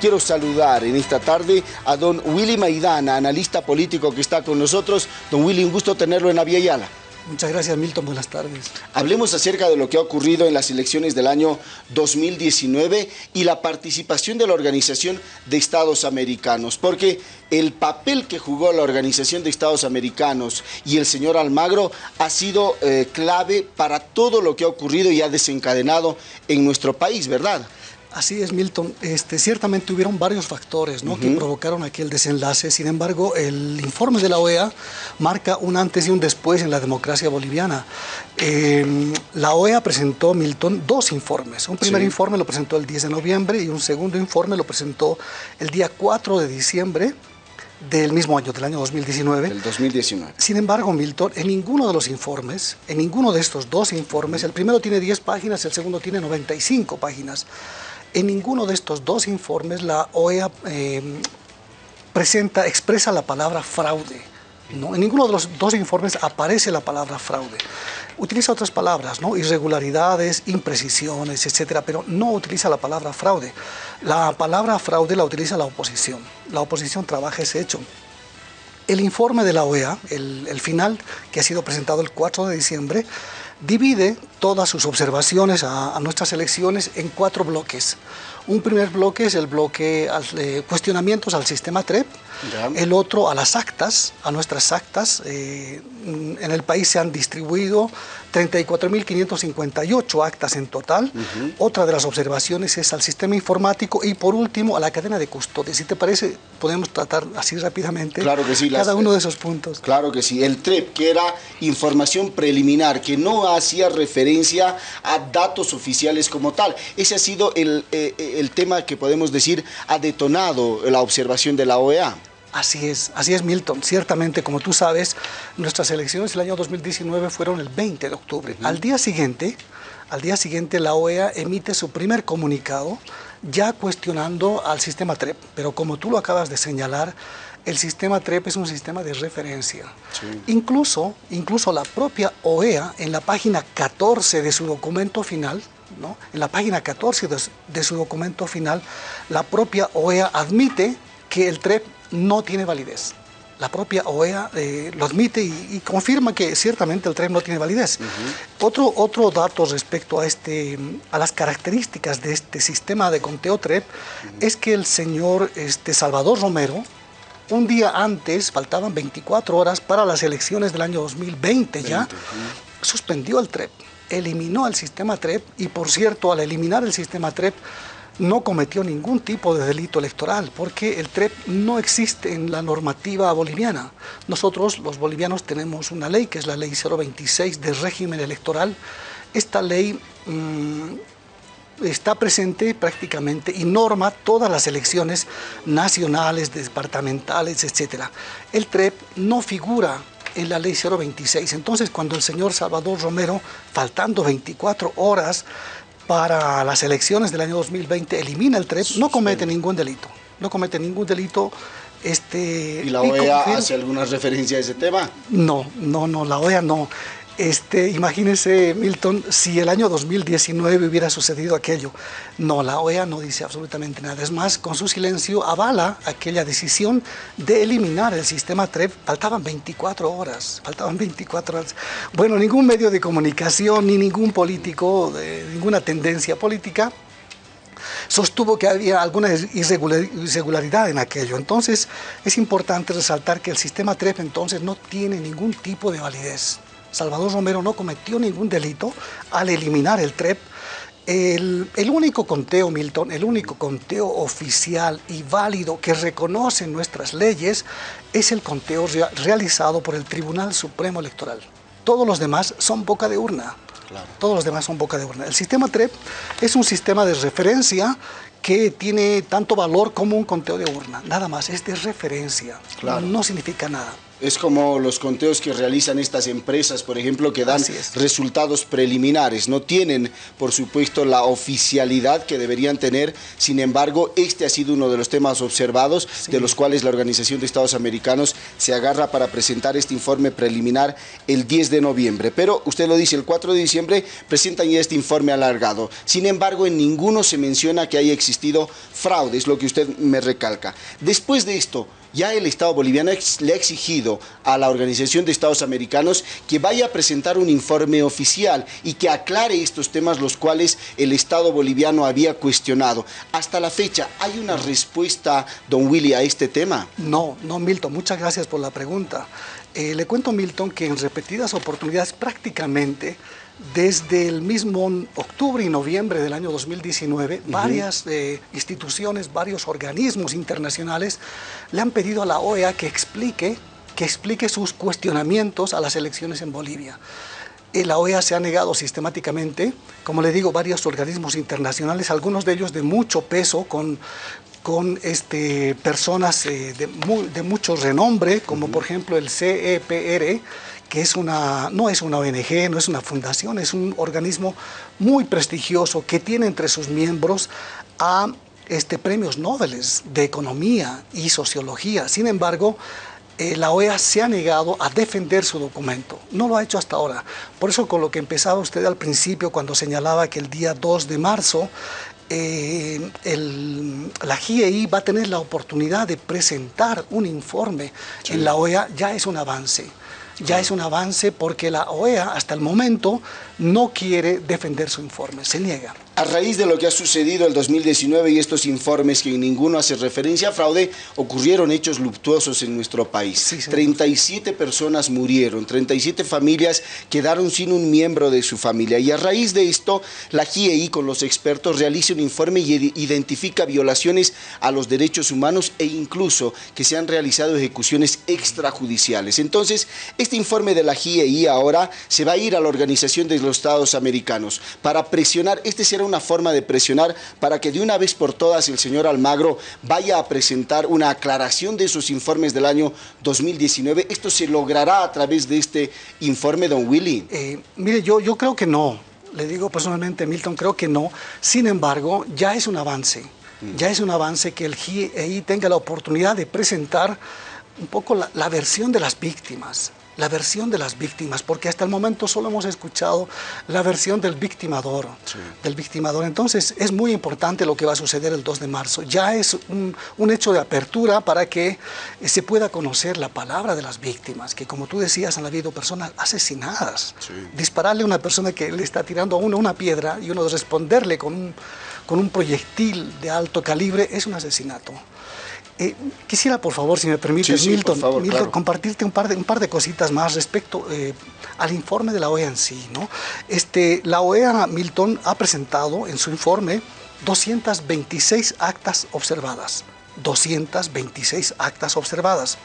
quiero saludar en esta tarde a don Willy Maidana, analista político que está con nosotros. Don Willy, un gusto tenerlo en Aviala. Muchas gracias, Milton. Buenas tardes. Hablemos acerca de lo que ha ocurrido en las elecciones del año 2019 y la participación de la Organización de Estados Americanos, porque el papel que jugó la Organización de Estados Americanos y el señor Almagro ha sido eh, clave para todo lo que ha ocurrido y ha desencadenado en nuestro país, ¿verdad? Así es, Milton. Este, ciertamente hubieron varios factores que provocaron aquel desenlace. Sin embargo, el informe de la OEA marca un antes y un después en la democracia boliviana. Em, la OEA presentó, Milton, dos informes. Un primer informe lo presentó el 10 de noviembre y un segundo informe lo presentó el día 4 de diciembre del mismo año, del año 2019. El 2019. Sin embargo, Milton, en ninguno de los informes, en ninguno de estos dos informes, el primero tiene 10 páginas, el segundo tiene 95 páginas. En ninguno de estos dos informes la OEA eh, presenta, expresa la palabra fraude. ¿no? En ninguno de los dos informes aparece la palabra fraude. Utiliza otras palabras, ¿no? irregularidades, imprecisiones, etcétera, pero no utiliza la palabra fraude. La palabra fraude la utiliza la oposición. La oposición trabaja ese hecho. El informe de la OEA, el, el final, que ha sido presentado el 4 de diciembre, divide todas sus observaciones a, nuestras elecciones en cuatro bloques. Un primer bloque es el bloque de cuestionamientos al sistema TREP, el otro a las actas, a nuestras actas. Eh, en el país se han distribuido 34.558 actas en total. Otra de las observaciones es al sistema informático y por último a la cadena de custodia. Si te parece, podemos tratar así rápidamente claro que sí, cada uno de esos puntos. Claro que sí. El TREP, que era información preliminar, que no hacía referencia a datos oficiales como tal. Ese ha sido el, eh, el tema que podemos decir ha detonado la observación de la OEA. Así es, así es Milton. Ciertamente, como tú sabes, nuestras elecciones del año 2019 fueron el 20 de octubre. Al día siguiente, al día siguiente la OEA emite su primer comunicado ya cuestionando al sistema TREP, pero como tú lo acabas de señalar, el sistema TREP es un sistema de referencia. Incluso, incluso la propia OEA, en la página 14 de su documento final, ¿no? en la página 14 de, de su documento final, la propia OEA admite que el TREP no tiene validez. La propia OEA eh, lo admite y, confirma que ciertamente el TREP no tiene validez. otro, otro dato respecto a, este, a las características de este sistema de conteo TREP es que el señor este, Salvador Romero, un día antes, faltaban 24 horas para las elecciones del año 2020 ya, suspendió el TREP, eliminó el sistema TREP y por cierto, al eliminar el sistema TREP, no cometió ningún tipo de delito electoral, porque el TREP no existe en la normativa boliviana. Nosotros, los bolivianos, tenemos una ley, que es la ley 026 de régimen electoral. Esta ley mm, está presente prácticamente y norma todas las elecciones nacionales, departamentales, etc. El TREP no figura en la ley 026. Entonces, cuando el señor Salvador Romero, faltando 24 horas, para las elecciones del año 2020 elimina el TREP, no comete ningún delito. No comete ningún delito. Este, ¿Y la OEA hace alguna referencia a ese tema? No, no, no, la OEA no. Este, imagínense, Milton, si el año 2019 hubiera sucedido aquello. No, la OEA no dice absolutamente nada. Es más, con su silencio avala aquella decisión de eliminar el sistema TREP. Faltaban 24 horas, faltaban 24 horas. Bueno, ningún medio de comunicación, ni ningún político, ninguna tendencia política, sostuvo que había alguna irregularidad en aquello. Entonces, es importante resaltar que el sistema TREP entonces no tiene ningún tipo de validez. Salvador Romero no cometió ningún delito al eliminar el TREP. El, único conteo, Milton, el único conteo oficial y válido que reconocen nuestras leyes es el conteo realizado por el Tribunal Supremo Electoral. Todos los demás son boca de urna. Todos los demás son boca de urna. El sistema TREP es un sistema de referencia que tiene tanto valor como un conteo de urna. Nada más, es de referencia. No significa nada. Es como los conteos que realizan estas empresas, por ejemplo, que dan resultados preliminares. No tienen, por supuesto, la oficialidad que deberían tener. Sin embargo, este ha sido uno de los temas observados, de los cuales la Organización de Estados Americanos se agarra para presentar este informe preliminar el 10 de noviembre. Pero usted lo dice, el 4 de diciembre presentan ya este informe alargado. Sin embargo, en ninguno se menciona que haya existido fraude, es lo que usted me recalca. Después de esto, ya el Estado boliviano le ha exigido a la Organización de Estados Americanos que vaya a presentar un informe oficial y que aclare estos temas los cuales el Estado boliviano había cuestionado. Hasta la fecha, ¿hay una respuesta, don Willy, a este tema? No, no, Milton, muchas gracias por la pregunta. Eh, le cuento, Milton, que en repetidas oportunidades prácticamente desde el mismo octubre y noviembre del año 2019, varias eh, instituciones, varios organismos internacionales le han pedido a la OEA que explique, que explique sus cuestionamientos a las elecciones en Bolivia. Eh, la OEA se ha negado sistemáticamente, como le digo, varios organismos internacionales, algunos de ellos de mucho peso, con, con este, personas eh, de, de, mucho renombre, como por ejemplo el CEPR, que es una, no es una ONG, no es una fundación, es un organismo muy prestigioso que tiene entre sus miembros a este, premios Nobel de Economía y Sociología. Sin embargo, eh, la OEA se ha negado a defender su documento. No lo ha hecho hasta ahora. Por eso con lo que empezaba usted al principio, cuando señalaba que el día 2 de marzo eh, la GIEI va a tener la oportunidad de presentar un informe en la OEA, ya es un avance. Ya es un avance porque la OEA hasta el momento no quiere defender su informe, se niega. A raíz de lo que ha sucedido el 2019 y estos informes que en ninguno hace referencia a fraude, ocurrieron hechos luctuosos en nuestro país. 37 personas murieron, 37 familias quedaron sin un miembro de su familia. Y a raíz de esto, la GIEI con los expertos realiza un informe y identifica violaciones a los derechos humanos e incluso que se han realizado ejecuciones extrajudiciales. Entonces, este informe de la GIEI ahora se va a ir a la Organización de los Estados Americanos para presionar, este será una forma de presionar para que de una vez por todas el señor Almagro vaya a presentar una aclaración de esos informes del año 2019. ¿Esto se logrará a través de este informe, don Willy? Eh, mire, yo, yo creo que no. Le digo personalmente, Milton, creo que no. Sin embargo, ya es un avance. Mm. Ya es un avance que el GIEI tenga la oportunidad de presentar un poco la, la versión de las víctimas la versión de las víctimas, porque hasta el momento solo hemos escuchado la versión del victimador, del victimador. Entonces es muy importante lo que va a suceder el 2 de marzo. Ya es un, hecho de apertura para que se pueda conocer la palabra de las víctimas, que como tú decías han habido personas asesinadas. Dispararle a una persona que le está tirando a uno una piedra y uno responderle con un, con un proyectil de alto calibre es un asesinato. Eh, quisiera, por favor, si me permite, Milton, compartirte un par, de, un par de cositas más respecto eh, al informe de la OEA en sí. ¿no? Este, la OEA, Milton, ha presentado en su informe 226 actas observadas. 226 actas observadas.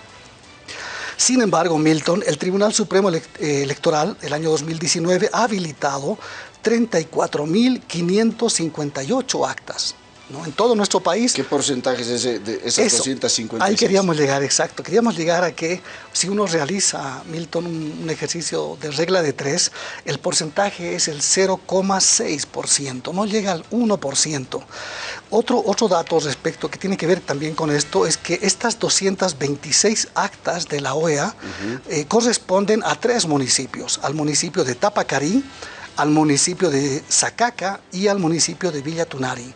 Sin embargo, Milton, el Tribunal Supremo eh, Electoral, el año 2019, ha habilitado 34.558 actas. En todo nuestro país. ¿Qué porcentaje es ese, de esas 256? Ahí queríamos llegar, exacto. Queríamos llegar a que si uno realiza, Milton, un, ejercicio de regla de tres, el porcentaje es el 0,6%, no llega al 1%. Otro, otro dato respecto que tiene que ver también con esto es que estas 226 actas de la OEA eh, corresponden a tres municipios, al municipio de Tapacarí, al municipio de Zacaca y al municipio de Villa Tunari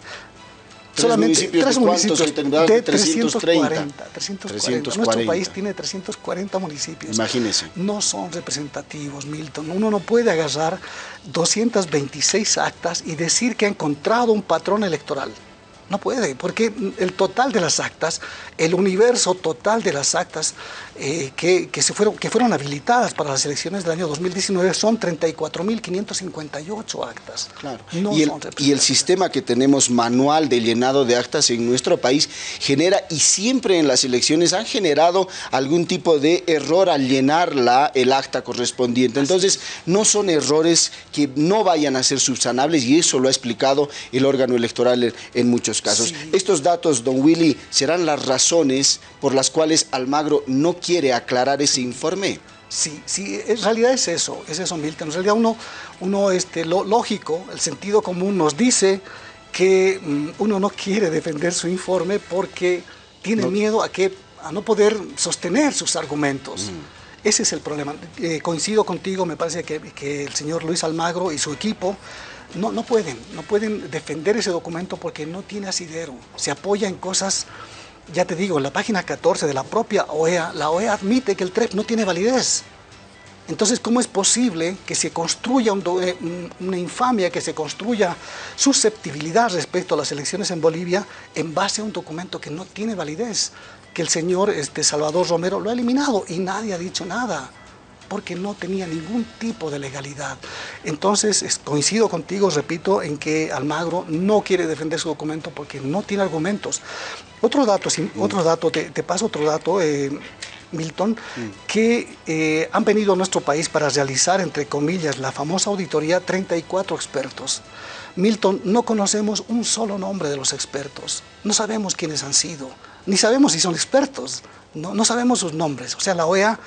solamente tres municipios de 330. 340. Nuestro país tiene 340 municipios. Imagínese. No son representativos, Milton. Uno no puede agarrar 226 actas y decir que ha encontrado un patrón electoral. No puede, porque el total de las actas, el universo total de las actas eh, que, se fueron, que fueron habilitadas para las elecciones del año 2019 son 34.558 actas. Claro. y, el, y el sistema que tenemos manual de llenado de actas en nuestro país genera, y siempre en las elecciones han generado algún tipo de error al llenar la, el acta correspondiente. Entonces, no son errores que no vayan a ser subsanables y eso lo ha explicado el órgano electoral en muchos estos casos. Estos datos, don Willy, serán las razones por las cuales Almagro no quiere aclarar ese informe. Sí, sí, en realidad es eso, es eso, Milton. En realidad uno, uno este, lo lógico, el sentido común nos dice que mm, uno no quiere defender su informe porque tiene miedo a, que, a no poder sostener sus argumentos. Mm. Ese es el problema. Eh, coincido contigo, me parece que, que, el señor Luis Almagro y su equipo no, no pueden, no pueden defender ese documento porque no tiene asidero. Se apoya en cosas, ya te digo, en la página 14 de la propia OEA, la OEA admite que el TREP no tiene validez. Entonces, ¿cómo es posible que se construya eh, una infamia, que se construya susceptibilidad respecto a las elecciones en Bolivia en base a un documento que no tiene validez? Que el señor este, Salvador Romero lo ha eliminado y nadie ha dicho nada porque no tenía ningún tipo de legalidad. Entonces, coincido contigo, repito, en que Almagro no quiere defender su documento porque no tiene argumentos. Otro dato, otro dato te, paso otro dato. Eh, Milton, que eh, han venido a nuestro país para realizar, entre comillas, la famosa auditoría 34 expertos. Milton, no conocemos un solo nombre de los expertos, no sabemos quiénes han sido, ni sabemos si son expertos, no, no sabemos sus nombres. O sea, la OEA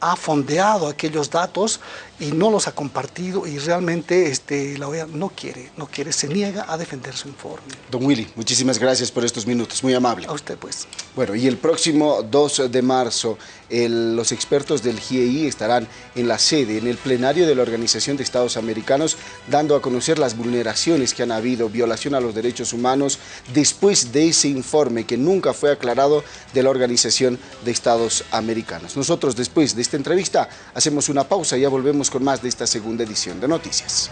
ha fondeado aquellos datos y no los ha compartido y realmente la OEA no quiere, no quiere, se niega a defender su informe. Don Willy, muchísimas gracias por estos minutos, muy amable. A usted pues. Bueno, y el próximo 2 de marzo los expertos del GIEI estarán en la sede, en el plenario de la Organización de Estados Americanos, dando a conocer las vulneraciones que han habido, violación a los derechos humanos, después de ese informe que nunca fue aclarado de la Organización de Estados Americanos. Nosotros después de esta entrevista hacemos una pausa y ya volvemos con más de esta segunda edición de Noticias.